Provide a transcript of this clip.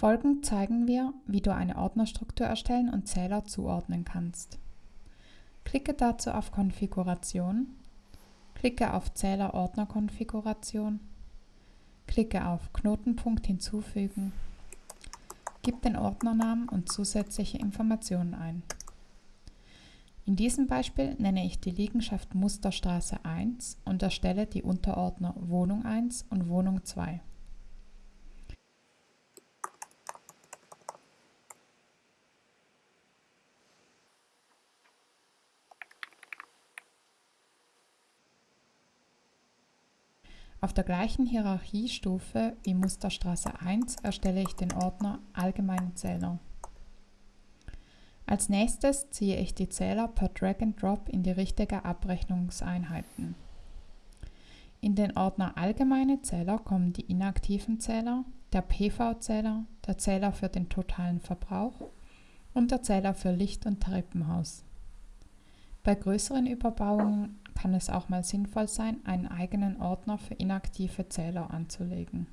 Folgend zeigen wir, wie du eine Ordnerstruktur erstellen und Zähler zuordnen kannst. Klicke dazu auf Konfiguration, klicke auf Zähler-Ordner-Konfiguration, klicke auf Knotenpunkt hinzufügen, gib den Ordnernamen und zusätzliche Informationen ein. In diesem Beispiel nenne ich die Liegenschaft Musterstraße 1 und erstelle die Unterordner Wohnung 1 und Wohnung 2. Auf der gleichen Hierarchiestufe wie Musterstraße 1 erstelle ich den Ordner Allgemeine Zähler. Als nächstes ziehe ich die Zähler per Drag and Drop in die richtige Abrechnungseinheiten. In den Ordner Allgemeine Zähler kommen die inaktiven Zähler, der PV-Zähler, der Zähler für den totalen Verbrauch und der Zähler für Licht- und Treppenhaus. Bei größeren Überbauungen kann es auch mal sinnvoll sein, einen eigenen Ordner für inaktive Zähler anzulegen